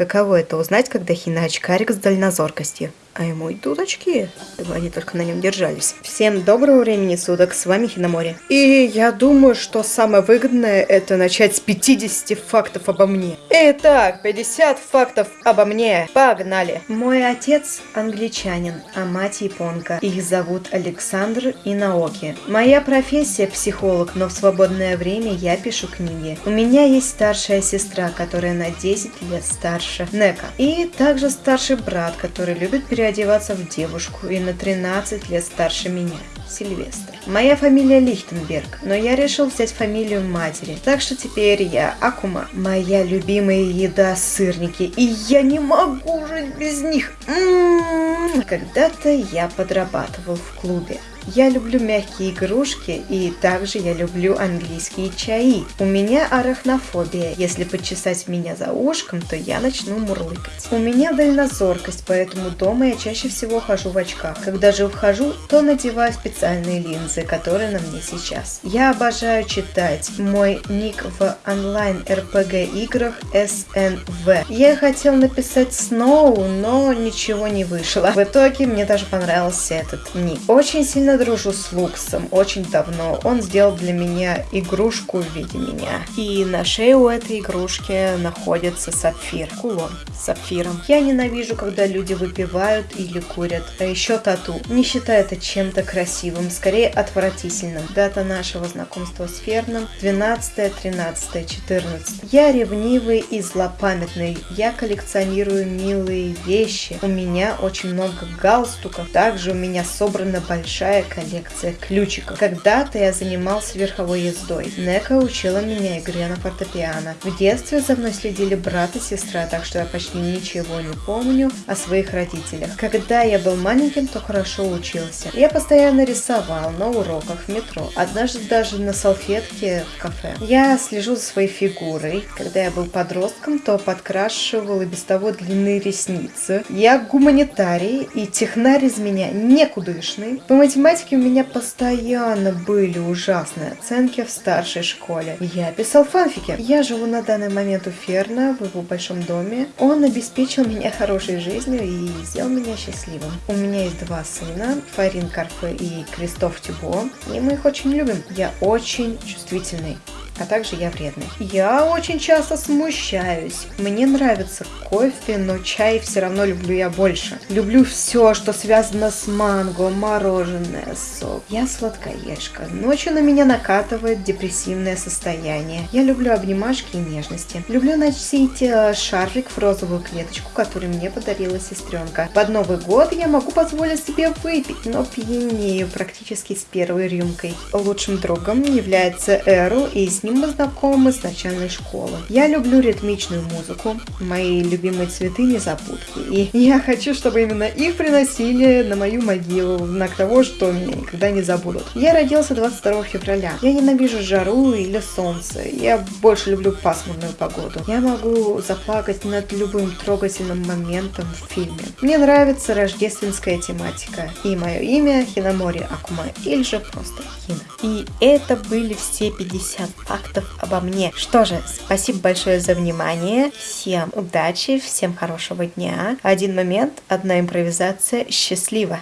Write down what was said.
Каково это узнать, когда Хина очкарик с дальнозоркостью? А ему идут очки, чтобы они только на нем держались. Всем доброго времени суток, с вами Хиномори. И я думаю, что самое выгодное это начать с 50 фактов обо мне. Итак, 50 фактов обо мне. Погнали. Мой отец англичанин, а мать японка. Их зовут Александр и Наоки. Моя профессия психолог, но в свободное время я пишу книги. У меня есть старшая сестра, которая на 10 лет старше Нека. И также старший брат, который любит периодически одеваться в девушку и на 13 лет старше меня. Сильвестр. Моя фамилия Лихтенберг, но я решил взять фамилию матери, так что теперь я Акума. Моя любимая еда сырники, и я не могу жить без них. М-м-м. Когда-то я подрабатывал в клубе. Я люблю мягкие игрушки и также я люблю английские чаи. У меня арахнофобия. Если почесать меня за ушком, то я начну мурлыкать. У меня дальнозоркость, поэтому дома я чаще всего хожу в очках. Когда же вхожу, то надеваю специальные линзы, которые на мне сейчас. Я обожаю читать. Мой ник в онлайн RPG играх SNV. Я хотел написать Snow, но ничего не вышло. В итоге мне даже понравился этот ник. Очень сильно дружу с Луксом очень давно. Он сделал для меня игрушку в виде меня. И на шее у этой игрушки находится сапфир. Кулон с сапфиром. Я ненавижу, когда люди выпивают или курят. А еще тату. Не считаю это чем-то красивым, скорее отвратительным. Дата нашего знакомства с Ферном 12, 13, 14. Я ревнивый и злопамятный. Я коллекционирую милые вещи. У меня очень много галстуков. Также у меня собрана большая коллекция ключиков. Когда-то я занимался верховой ездой. Нека учила меня игре на фортепиано. В детстве за мной следили брат и сестра, так что я почти ничего не помню о своих родителях. Когда я был маленьким, то хорошо учился. Я постоянно рисовал на уроках в метро. Однажды даже на салфетке в кафе. Я слежу за своей фигурой. Когда я был подростком, то подкрашивал и без того длинные ресницы. Я гуманитарий и технарь из меня никудышный. По математике у меня постоянно были ужасные оценки в старшей школе. Я писал фанфики. Я живу на данный момент у Ферна в его большом доме. Он обеспечил меня хорошей жизнью и сделал меня счастливым. У меня есть два сына, Фарин Карфе и Кристоф Тюбо, и мы их очень любим. Я очень чувствительный а также я вредный. Я очень часто смущаюсь. Мне нравится кофе, но чай все равно люблю я больше. Люблю все, что связано с манго, мороженое, сок. Я сладкоежка. Ночью на меня накатывает депрессивное состояние. Я люблю обнимашки и нежности. Люблю носить э, шарфик в розовую клеточку, который мне подарила сестренка. Под Новый год я могу позволить себе выпить, но пьянею практически с первой рюмкой. Лучшим другом является Эру, и с ним мы знакомы с начальной школы. Я люблю ритмичную музыку. Мои любимые цветы незабудки. И я хочу, чтобы именно их приносили на мою могилу, в знак того, что меня никогда не забудут. Я родился 22 февраля. Я ненавижу жару или солнце. Я больше люблю пасмурную погоду. Я могу заплакать над любым трогательным моментом в фильме. Мне нравится рождественская тематика. И мое имя Хинамори Акума, или же просто Хина. И это были все 50 фактов обо мне. Что же, спасибо большое за внимание. Всем удачи, всем хорошего дня. Один момент, одна импровизация. Счастливо!